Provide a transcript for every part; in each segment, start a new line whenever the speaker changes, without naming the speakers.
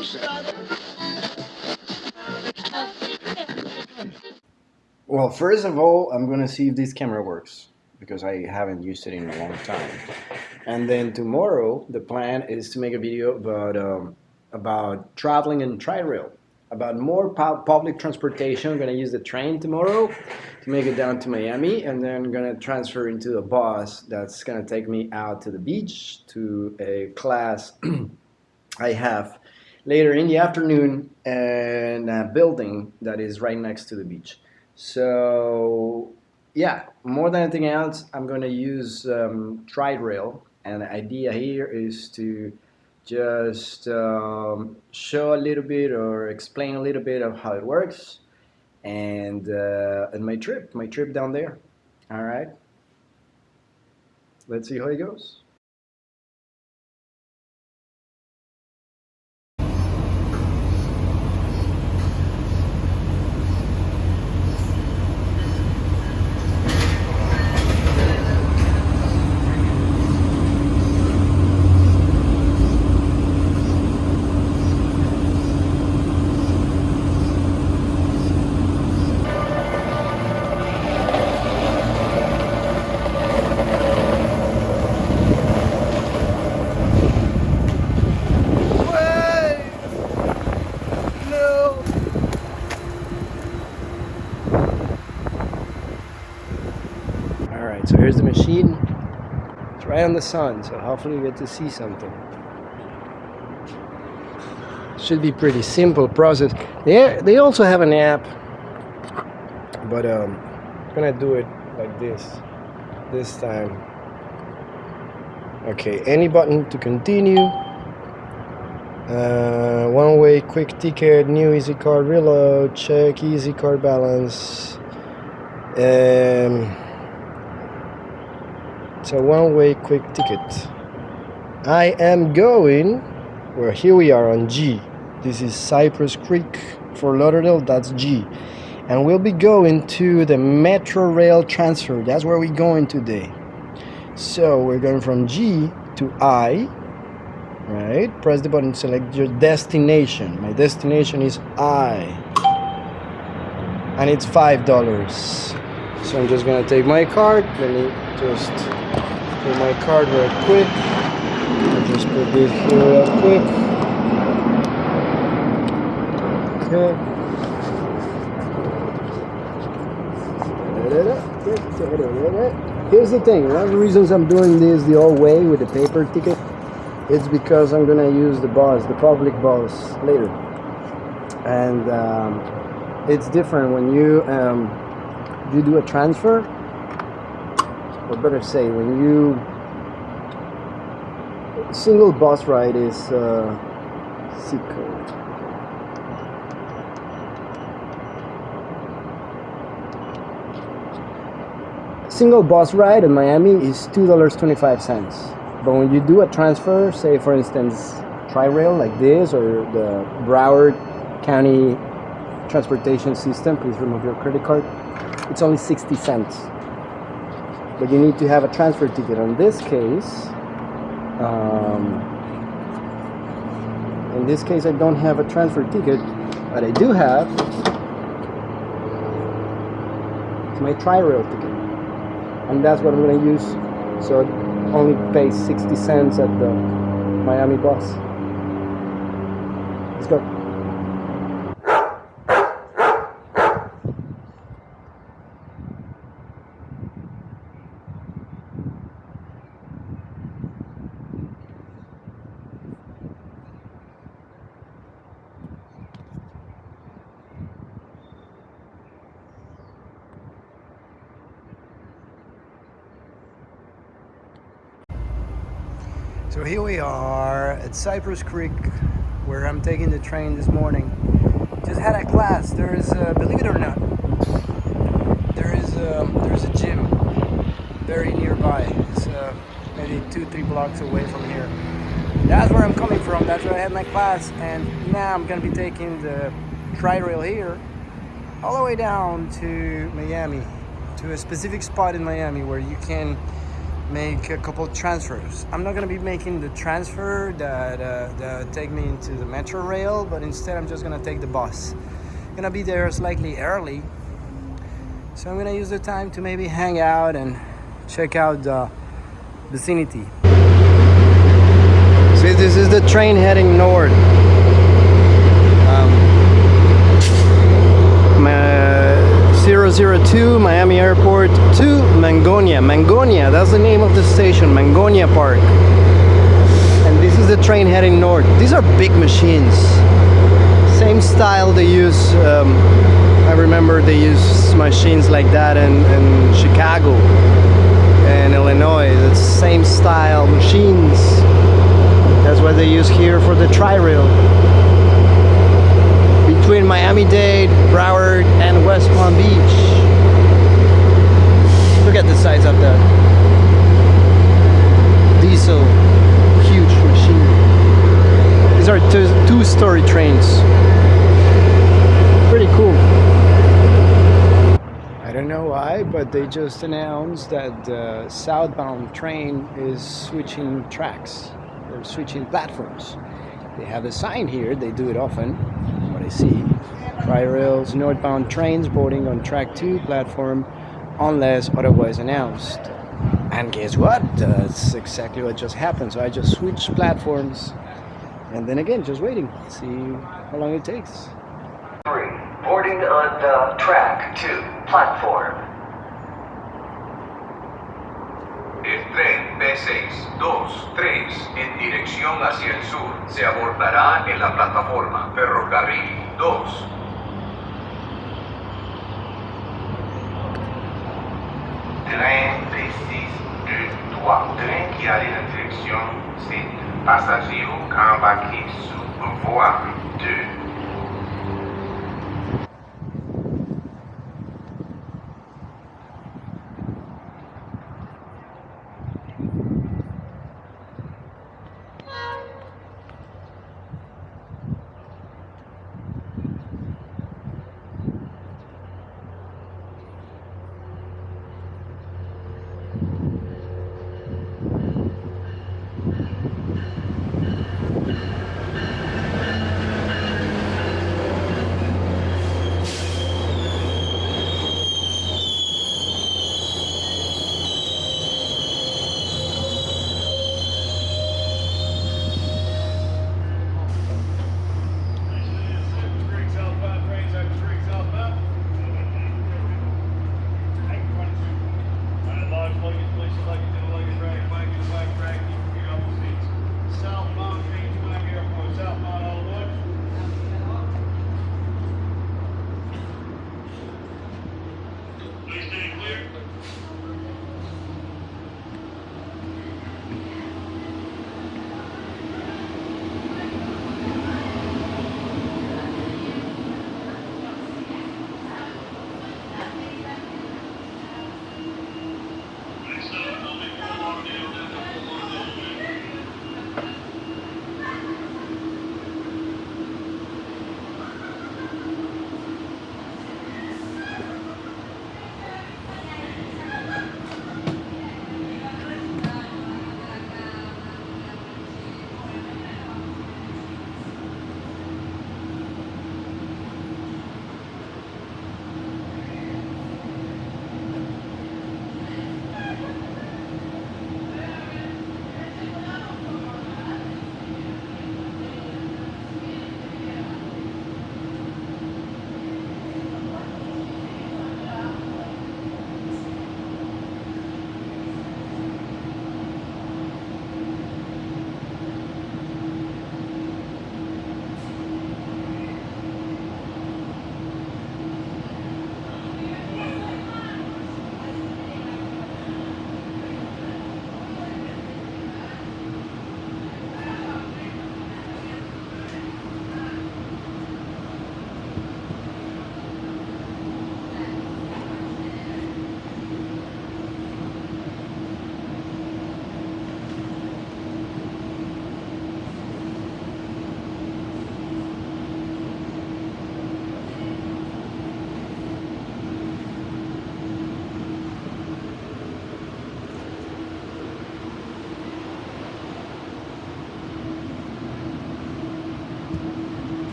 Well, first of all, I'm gonna see if this camera works because I haven't used it in a long time. And then tomorrow, the plan is to make a video about um, about traveling in tri-rail, about more pu- public transportation. I'm gonna use the train tomorrow to make it down to Miami, and then I'm gonna transfer into a bus that's gonna take me out to the beach to a class I have later in the afternoon in a building that is right next to the beach. So yeah, more than anything else, I'm going to use um, and the idea here is to just um, show a little bit or explain a little bit of how it works, and uh, and my trip, my trip down there. All right, let's see how it goes. All right, so here's the machine. It's right on the sun, so hopefully we get to see something. Should be pretty simple process. They they also have an app, but um, I'm gonna do it like this this time. Okay, any button to continue. Uh, one way quick ticket, new easy card reload, check easy card balance. Um, it's a one-way quick ticket. I am going. Well, here we are on G. This is Cypress Creek Fort Lauderdale. That's G, and we'll be going to the Metro Rail transfer. That's where we're going today. So we're going from G to I. Right. Press the button. Select your destination. My destination is I, and it's five dollars. So I'm just gonna take my card. Let me just my card real quick. I'll just put this here real quick. Okay. Here's the thing. One of the reasons I'm doing this the old way with the paper ticket, it's because I'm gonna use the bus, the public bus later, and um, it's different when you um, you do a transfer or better say when you single bus ride is uh, zip code. Single bus ride in Miami is two dollars twenty five cents. But when you do a transfer say for instance tri-rail like this or the Broward County transportation system please remove your credit card. It's only 60 cents but you need to have a transfer ticket. In this case um, in this case I don't have a transfer ticket but I do have my tri-rail ticket. And that's what I'm going to use. So it only pays 60 cents at the Miami bus. Let's go So here we are at Cypress Creek, where I'm taking the train this morning. Just had a class. There is, believe it or not, there is um, there is a gym very nearby. It's uh, maybe two, three blocks away from here. That's where I'm coming from. That's where I had my class, and now I'm gonna be taking the tri-rail here, all the way down to Miami, to a specific spot in Miami where you can make a couple transfers. I'm not gonna be making the transfer that, uh, that take me into the metro rail, but instead I'm just gonna take the bus. I'm gonna be there slightly early, so I'm gonna use the time to maybe hang out and check out the vicinity. See, this is the train heading north. Um, my 002 Miami Airport to Mangonia. Mangonia, that's the name of the station, Mangonia Park. And this is the train heading north. These are big machines. Same style they use, um, I remember they use machines like that in, in Chicago and Illinois. The same style machines. That's what they use here for the tri-rail between Miami-Dade, Broward, and West Palm Beach. Look at the size of that diesel, huge machine. These are two-story trains. Pretty cool. I don't know why, but they just announced that the southbound train is switching tracks or switching platforms. They have a sign here, they do it often, see. Tri-rails, northbound trains boarding on track 2 platform unless otherwise announced. And guess what? That's exactly what just happened. So I just switched platforms and then again, just waiting, see how long it takes.
Three, boarding on the track 2 platform.
3, 2, 3, en dirección hacia el sur, se abordará en la plataforma Ferrocarril 2.
Tren précise eh, de 3, tren qui en direction, c'est passagers au camp sur 2.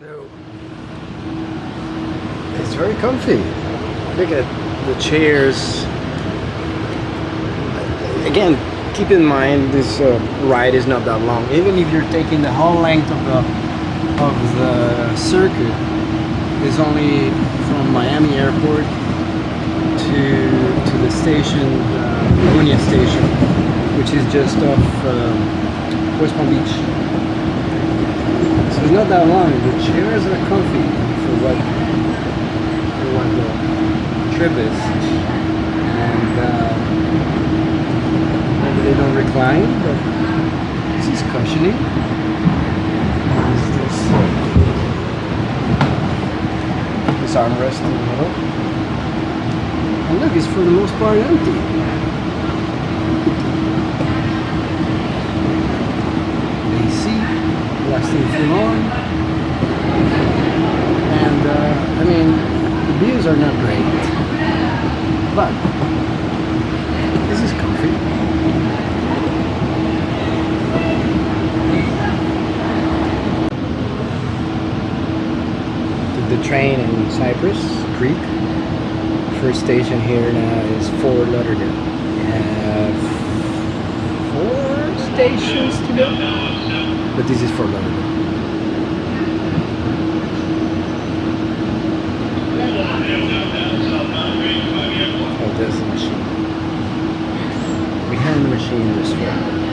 So it's very comfy. Look at the chairs. Again, keep in mind this uh, ride is not that long. Even if you're taking the whole length of the of the circuit, it's only from Miami Airport to to the station, uh, Station, which is just off uh, West Palm Beach. It's not that long. The chairs are comfy for what for what the trip is, and uh, maybe they don't recline, but this is cushioning. This, this armrest in the middle, and look, it's for the most part empty. Too. And uh, I mean, the views are not great, but this is comfy. Took the train in Cypress Creek. First station here now is Fort Lauderdale. Four stations to go, but this is Fort Lauderdale. Oh, there's the machine. Behind the machine is Fort.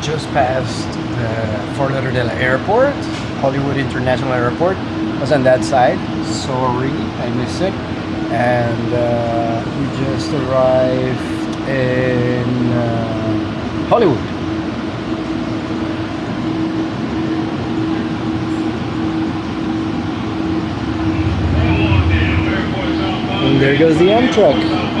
We just passed the Fort Lauderdale Airport, Hollywood International Airport. was on that side. Sorry, I missed it. And uh, we just arrived in uh, Hollywood. And there goes the Amtrak.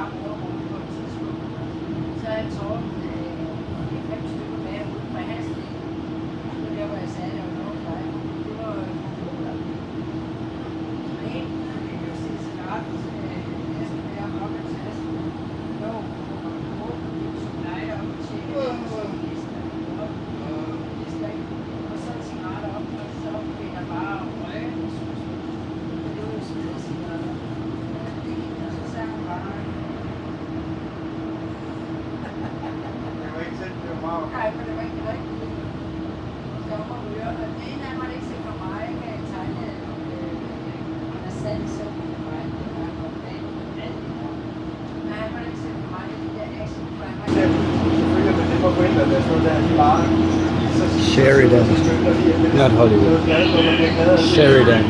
Gade, hvor
Sheridan. Not Hollywood. Sheridan.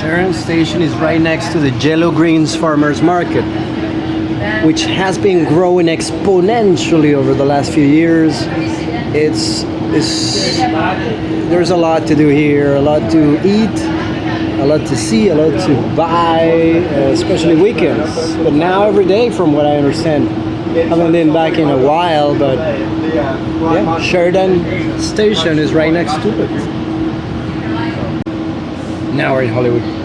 Sharon Station is right next to the Yellow Greens Farmers Market, which has been growing exponentially over the last few years. It's, there's a lot to do here, a lot to eat, a lot to see, a lot to buy, uh, especially weekends. But now every day, from what I understand, I haven't been back in a while, but yeah, Sheridan Station is right next to it. Now we're in Hollywood.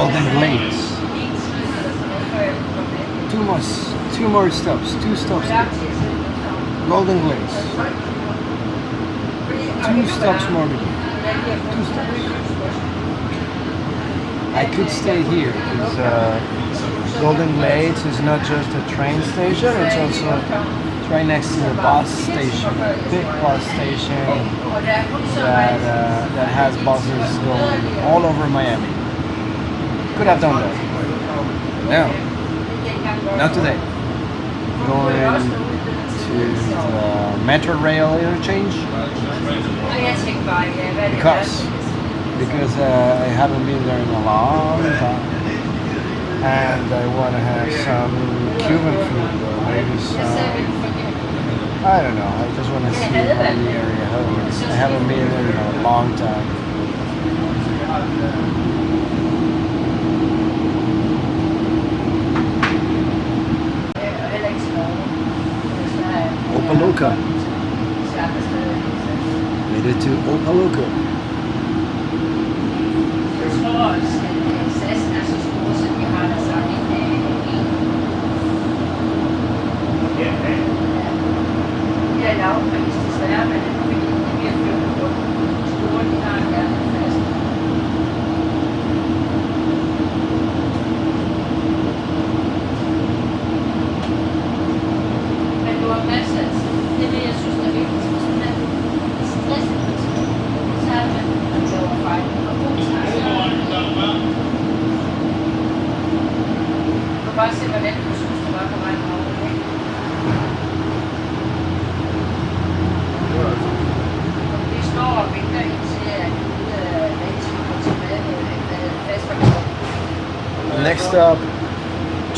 Golden Glades. Two more, two more stops. Two stops. Golden Glades. Two stops more. Two stops. I could stay here because uh, Golden Glades is not just a train station; it's also right next to the bus station, big bus station that uh, that has buses going all over Miami. Could have done that. No, not today. Going to the Metro Rail interchange because because uh, I haven't been there in a long time, and I want to have some Cuban food or maybe some. I don't know. I just want to see the area. I haven't been there in a long time. Made it to Opa-locka.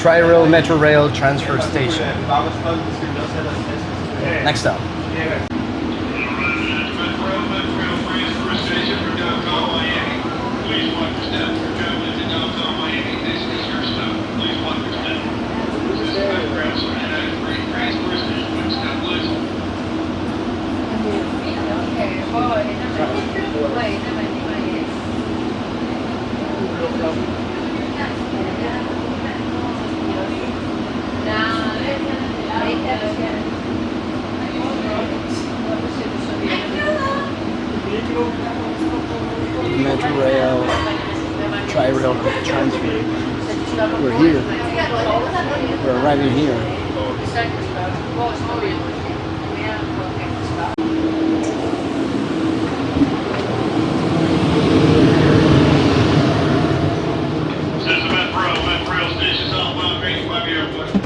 Tri-Rail Metro Rail Transfer Station. Next stop.
Okay, hvor ender man? Hvor ender man i Miami? Nej, ikke der, der skal. Hvorfor siger du så det?
Metro Rail Tri-Rail Transfer. We're here. We're arriving here. Så er det spørgsmål, hvor står vi mere på kan svare.
This is Metro, Metro Station, southbound Green Miami Airport.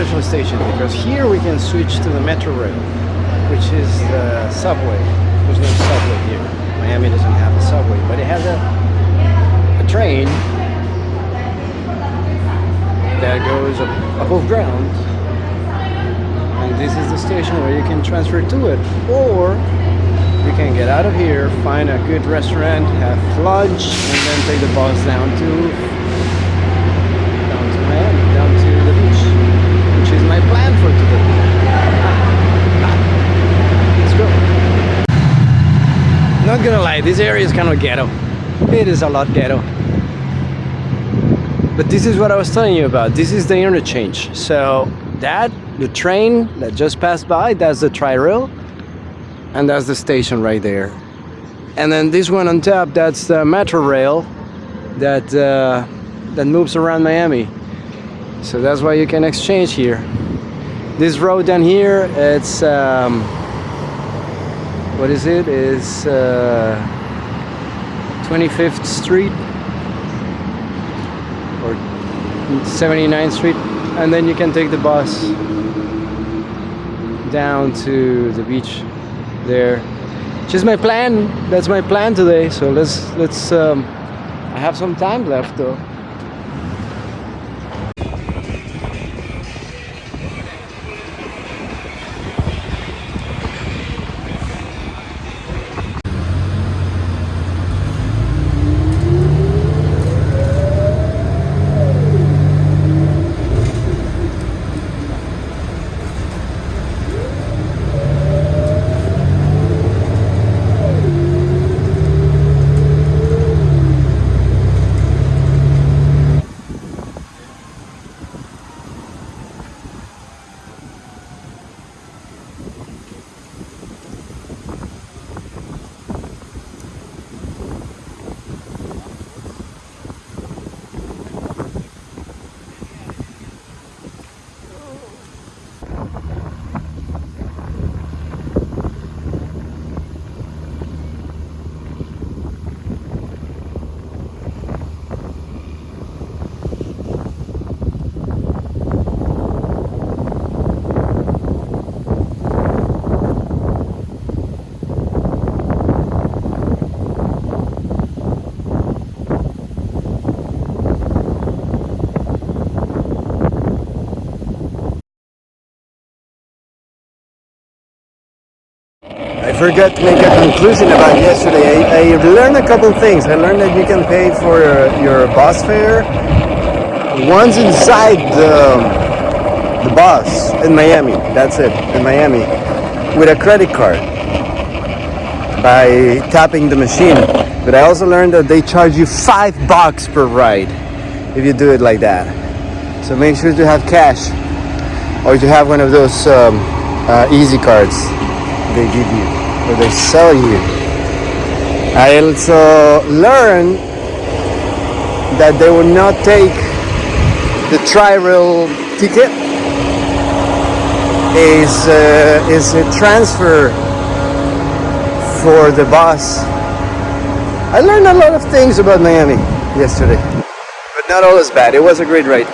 a station because here we can switch to the metro rail, which is the subway. There's no subway here. Miami doesn't have a subway, but it has a, a train that goes above ground. And this is the station where you can transfer to it. Or you can get out of here, find a good restaurant, have lunch, and then take the bus down to down to Miami, down to the beach, which is my plan for today. Let's go. Not gonna lie, this area is kind of ghetto. It is a lot ghetto. But this is what I was telling you about. This is the interchange. So that, the train that just passed by, that's the tri-rail. And that's the station right there. And then this one on top, that's the metro rail that uh, that moves around Miami. So that's why you can exchange here. This road down here, it's um, what is it? Is uh, 25th Street or 79th Street, and then you can take the bus down to the beach there. Just my plan. That's my plan today. So let's let's. Um, I have some time left though. Forgot to make a conclusion about yesterday. I, I learned a couple things. I learned that you can pay for your, bus fare once inside the, the bus in Miami. That's it, in Miami, with a credit card by tapping the machine. But I also learned that they charge you five bucks per ride if you do it like that. So make sure to have cash or to have one of those um, uh, easy cards they give you or they sell you. I also learned that they will not take the tri-rail ticket is uh, is a transfer for the bus. I learned a lot of things about Miami yesterday, but not all is bad. It was a great ride,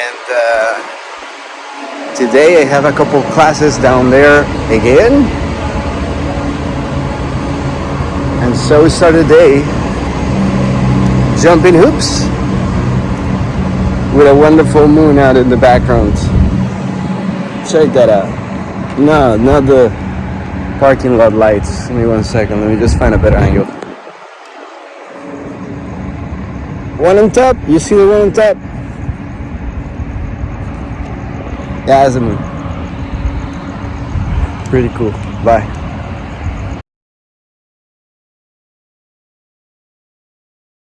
and. Uh, Today I have a couple classes down there again. And so we start the day jumping hoops with a wonderful moon out in the background. Check that out. No, not the parking lot lights. Give me one second. Let me just find a better angle. One on top. You see the one on top? Moon. Pretty cool. Bye.